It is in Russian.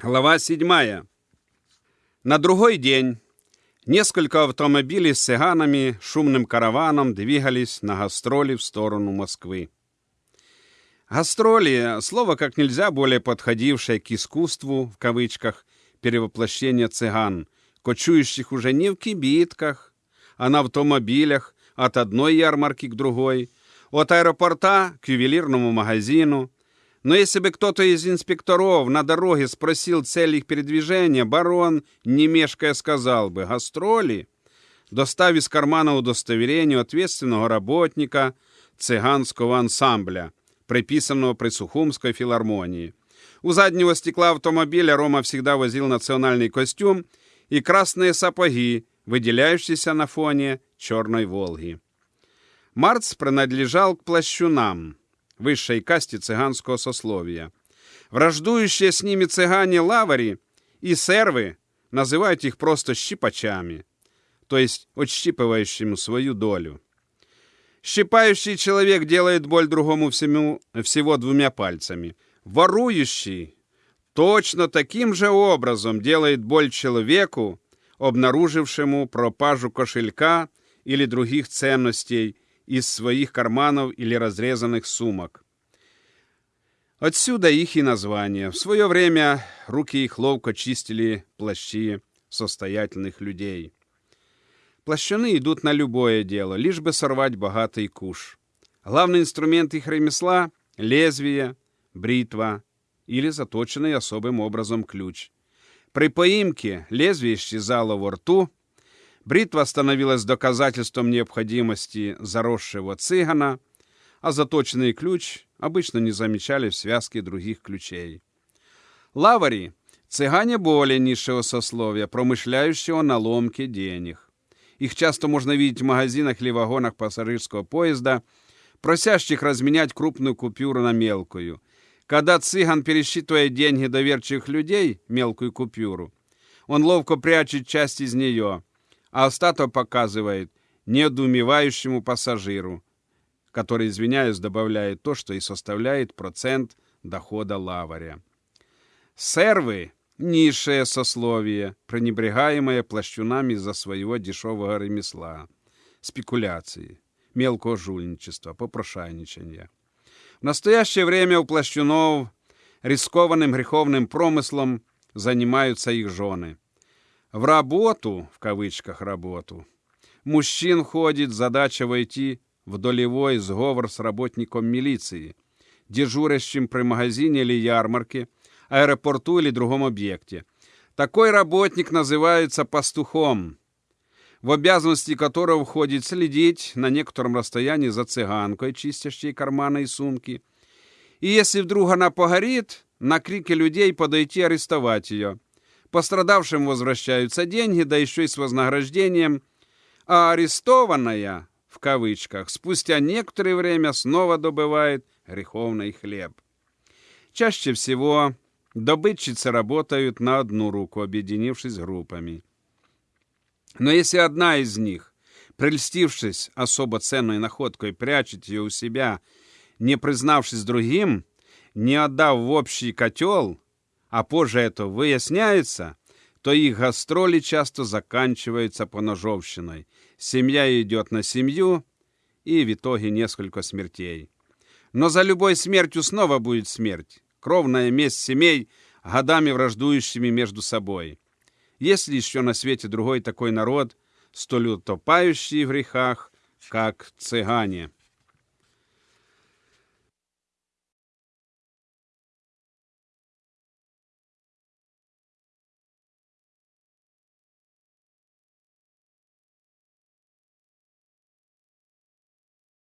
Глава 7. На другой день несколько автомобилей с цыганами шумным караваном двигались на гастроли в сторону Москвы. Гастроли – слово как нельзя более подходившее к искусству, в кавычках, перевоплощения цыган, кочующих уже не в кибитках, а на автомобилях от одной ярмарки к другой, от аэропорта к ювелирному магазину – но если бы кто-то из инспекторов на дороге спросил цель их передвижения, барон, не мешкая, сказал бы «гастроли», достав из кармана удостоверение ответственного работника цыганского ансамбля, приписанного при Сухумской филармонии. У заднего стекла автомобиля Рома всегда возил национальный костюм и красные сапоги, выделяющиеся на фоне черной «Волги». Марц принадлежал к плащунам – высшей касте цыганского сословия. Враждующие с ними цыгане-лавари и сервы называют их просто щипачами, то есть отщипывающим свою долю. Щипающий человек делает боль другому всему, всего двумя пальцами. Ворующий точно таким же образом делает боль человеку, обнаружившему пропажу кошелька или других ценностей из своих карманов или разрезанных сумок. Отсюда их и название. В свое время руки их ловко чистили плащи состоятельных людей. Плащаны идут на любое дело, лишь бы сорвать богатый куш. Главный инструмент их ремесла — лезвие, бритва или заточенный особым образом ключ. При поимке лезвие исчезало во рту — Бритва становилась доказательством необходимости заросшего цыгана, а заточенный ключ обычно не замечали в связке других ключей. Лавари – цыгане более низшего сословия, промышляющего на ломке денег. Их часто можно видеть в магазинах или вагонах пассажирского поезда, просящих разменять крупную купюру на мелкую. Когда цыган пересчитывает деньги доверчивых людей, мелкую купюру, он ловко прячет часть из нее – а остаток показывает недоумевающему пассажиру, который, извиняюсь, добавляет то, что и составляет процент дохода лаваря. Сервы – низшее сословие, пренебрегаемое плащунами за своего дешевого ремесла, спекуляции, мелкого жульничества, попрошайничания. В настоящее время у плащунов рискованным греховным промыслом занимаются их жены – в работу, в кавычках работу, мужчин ходит задача войти в долевой сговор с работником милиции, дежурящим при магазине или ярмарке, аэропорту или другом объекте. Такой работник называется пастухом, в обязанности которого входит следить на некотором расстоянии за цыганкой, чистящей карманы и сумки. И если вдруг она погорит, на крики людей подойти арестовать ее – Пострадавшим возвращаются деньги, да еще и с вознаграждением, а арестованная, в кавычках, спустя некоторое время снова добывает греховный хлеб. Чаще всего добытчицы работают на одну руку, объединившись группами. Но если одна из них, прельстившись особо ценной находкой, прячет ее у себя, не признавшись другим, не отдав в общий котел, а позже это выясняется, то их гастроли часто заканчиваются поножовщиной. Семья идет на семью, и в итоге несколько смертей. Но за любой смертью снова будет смерть. Кровная месть семей, годами враждующими между собой. Есть ли еще на свете другой такой народ, столь утопающий в грехах, как цыгане?